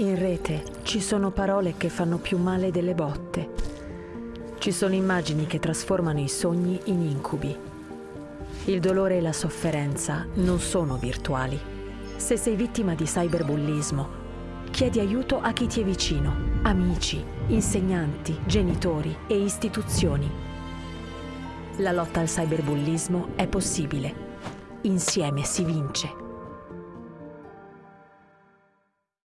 In rete ci sono parole che fanno più male delle botte. Ci sono immagini che trasformano i sogni in incubi. Il dolore e la sofferenza non sono virtuali. Se sei vittima di cyberbullismo, chiedi aiuto a chi ti è vicino, amici, insegnanti, genitori e istituzioni. La lotta al cyberbullismo è possibile. Insieme si vince.